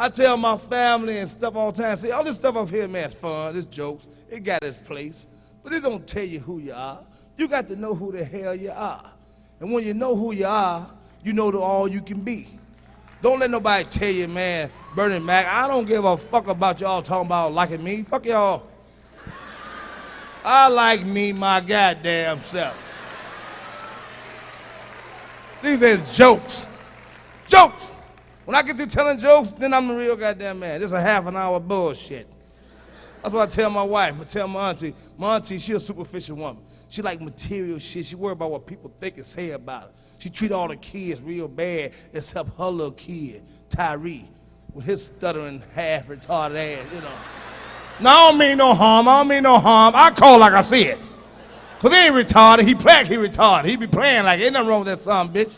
I tell my family and stuff all the time, see, all this stuff up here, man, it's fun, it's jokes, it got its place, but it don't tell you who you are. You got to know who the hell you are. And when you know who you are, you know the all you can be. Don't let nobody tell you, man, Bernie Mac, I don't give a fuck about y'all talking about liking me. Fuck y'all. I like me my goddamn self. These is jokes. Jokes. When I get through telling jokes, then I'm the real goddamn man. This is a half an hour bullshit. That's what I tell my wife. I tell my auntie. My auntie, she a superficial woman. She like material shit. She worry about what people think and say about her. She treat all the kids real bad, except her little kid, Tyree, with his stuttering, half retarded ass, you know. No, I don't mean no harm. I don't mean no harm. I call like I see it. Cause he ain't retarded. He like he retarded. He be playing like ain't nothing wrong with that son bitch.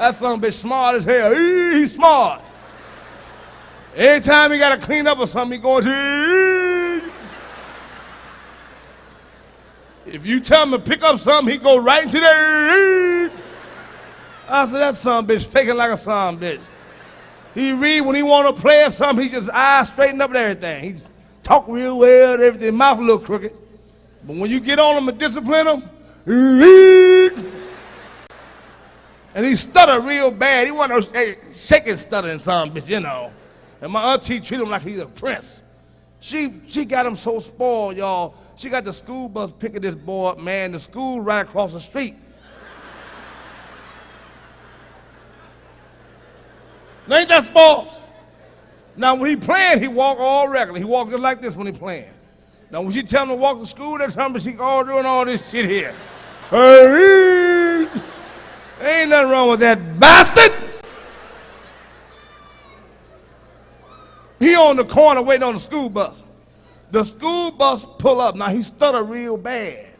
That son bitch smart as hell. He's smart. Every time he gotta clean up or something, he going to. If you tell him to pick up something, he go right into there. I said, that son bitch faking like a son bitch. He read when he want to play or something, he just eyes straighten up and everything. He's talk real well and everything, mouth a little crooked. But when you get on him and discipline him, and he stuttered real bad. He want to shaking stuttering son bitch, you know. And my auntie treated him like he's a prince. She she got him so spoiled, y'all. She got the school bus picking this boy up, man. The school right across the street. ain't that spoiled? Now when he playing, he walk all regular. He walk just like this when he playing. Now when she tell him to walk to school, that's time she all doing all this shit here. Ain't nothing wrong with that bastard. He on the corner waiting on the school bus. The school bus pull up. Now he stutter real bad.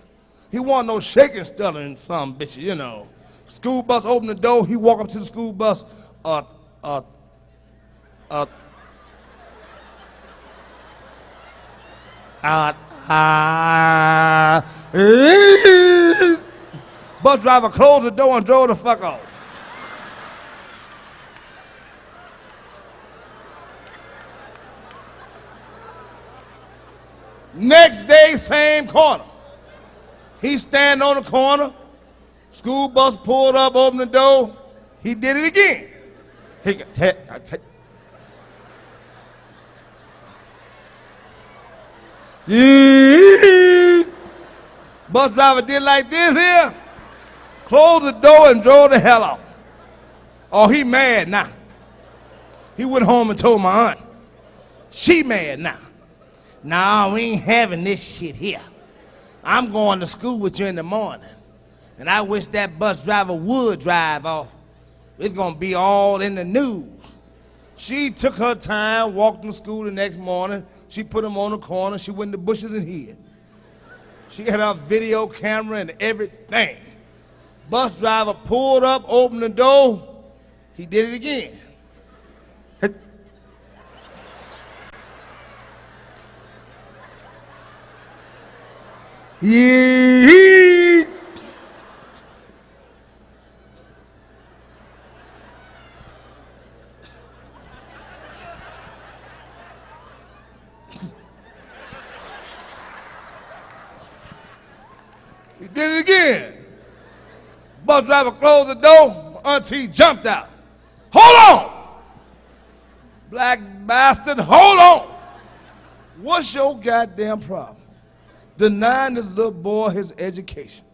He want no shaking stuttering some bitch, you know. School bus open the door. He walk up to the school bus. Uh, uh, uh, uh, uh, Bus driver closed the door and drove the fuck off. Next day, same corner. He stand on the corner. School bus pulled up, opened the door. He did it again. He got Bus driver did like this here closed the door and drove the hell out. Oh, he mad now. He went home and told my aunt. She mad now. Nah, we ain't having this shit here. I'm going to school with you in the morning. And I wish that bus driver would drive off. It's gonna be all in the news. She took her time, walked to school the next morning. She put him on the corner. She went in the bushes and hid. She had her video camera and everything. Bus driver pulled up, opened the door. He did it again. Yeah. he did it again. Bus driver closed the door. Auntie jumped out. Hold on! Black bastard, hold on! What's your goddamn problem? Denying this little boy his education.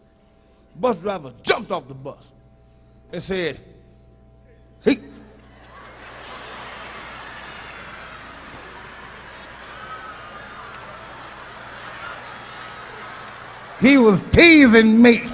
Bus driver jumped off the bus and said, Hey. He was teasing me.